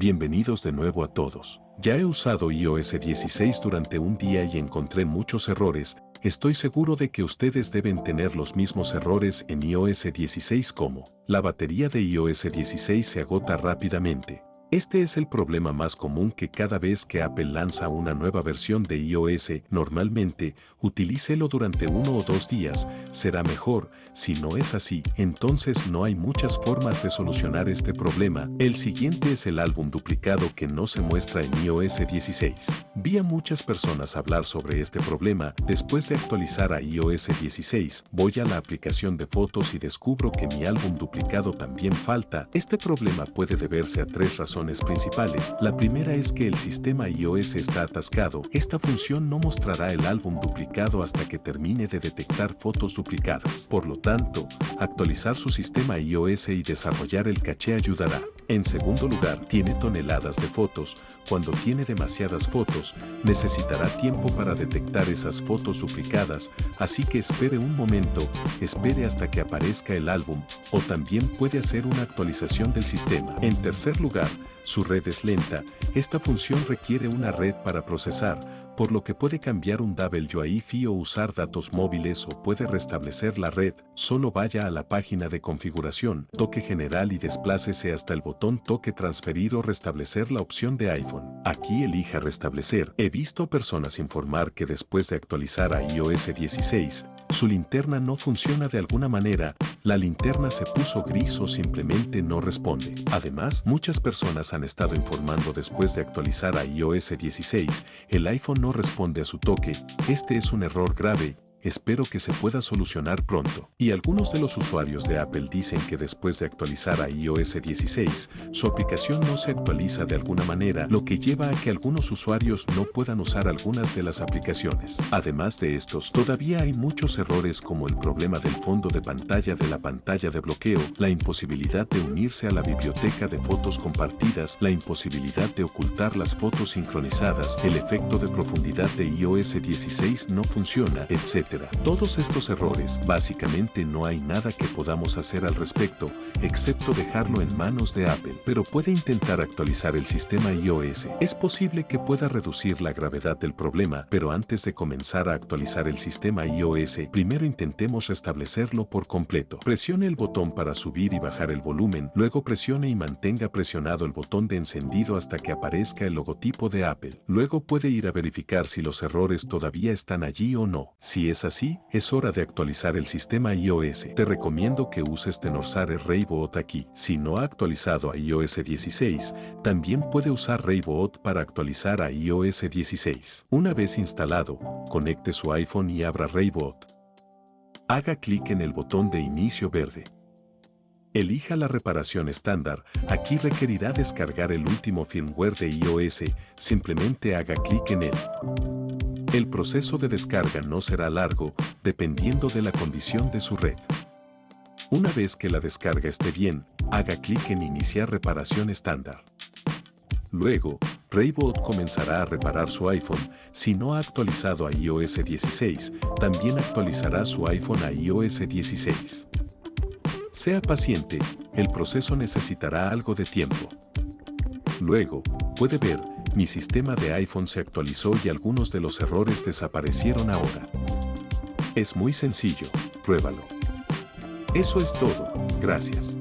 Bienvenidos de nuevo a todos. Ya he usado iOS 16 durante un día y encontré muchos errores. Estoy seguro de que ustedes deben tener los mismos errores en iOS 16 como la batería de iOS 16 se agota rápidamente, este es el problema más común que cada vez que Apple lanza una nueva versión de iOS, normalmente, utilícelo durante uno o dos días, será mejor, si no es así, entonces no hay muchas formas de solucionar este problema. El siguiente es el álbum duplicado que no se muestra en iOS 16. Vi a muchas personas hablar sobre este problema, después de actualizar a iOS 16, voy a la aplicación de fotos y descubro que mi álbum duplicado también falta. Este problema puede deberse a tres razones principales. La primera es que el sistema iOS está atascado. Esta función no mostrará el álbum duplicado hasta que termine de detectar fotos duplicadas. Por lo tanto, actualizar su sistema iOS y desarrollar el caché ayudará. En segundo lugar, tiene toneladas de fotos. Cuando tiene demasiadas fotos, necesitará tiempo para detectar esas fotos duplicadas, así que espere un momento, espere hasta que aparezca el álbum, o también puede hacer una actualización del sistema. En tercer lugar, su red es lenta, esta función requiere una red para procesar, por lo que puede cambiar un WiFi o usar datos móviles o puede restablecer la red. Solo vaya a la página de configuración, toque general y desplácese hasta el botón toque transferir o restablecer la opción de iPhone. Aquí elija restablecer. He visto personas informar que después de actualizar a iOS 16, su linterna no funciona de alguna manera, la linterna se puso gris o simplemente no responde. Además, muchas personas han estado informando después de actualizar a iOS 16, el iPhone no responde a su toque, este es un error grave Espero que se pueda solucionar pronto. Y algunos de los usuarios de Apple dicen que después de actualizar a iOS 16, su aplicación no se actualiza de alguna manera, lo que lleva a que algunos usuarios no puedan usar algunas de las aplicaciones. Además de estos, todavía hay muchos errores como el problema del fondo de pantalla de la pantalla de bloqueo, la imposibilidad de unirse a la biblioteca de fotos compartidas, la imposibilidad de ocultar las fotos sincronizadas, el efecto de profundidad de iOS 16 no funciona, etc. Todos estos errores, básicamente no hay nada que podamos hacer al respecto, excepto dejarlo en manos de Apple, pero puede intentar actualizar el sistema iOS. Es posible que pueda reducir la gravedad del problema, pero antes de comenzar a actualizar el sistema iOS, primero intentemos restablecerlo por completo. Presione el botón para subir y bajar el volumen, luego presione y mantenga presionado el botón de encendido hasta que aparezca el logotipo de Apple. Luego puede ir a verificar si los errores todavía están allí o no. Si es así, es hora de actualizar el sistema iOS. Te recomiendo que uses Tenorsare Raybot aquí. Si no ha actualizado a iOS 16, también puede usar Raybot para actualizar a iOS 16. Una vez instalado, conecte su iPhone y abra Raybot. Haga clic en el botón de inicio verde. Elija la reparación estándar, aquí requerirá descargar el último firmware de iOS, simplemente haga clic en él. El proceso de descarga no será largo, dependiendo de la condición de su red. Una vez que la descarga esté bien, haga clic en Iniciar reparación estándar. Luego, Raybot comenzará a reparar su iPhone. Si no ha actualizado a iOS 16, también actualizará su iPhone a iOS 16. Sea paciente, el proceso necesitará algo de tiempo. Luego, puede ver mi sistema de iPhone se actualizó y algunos de los errores desaparecieron ahora. Es muy sencillo, pruébalo. Eso es todo, gracias.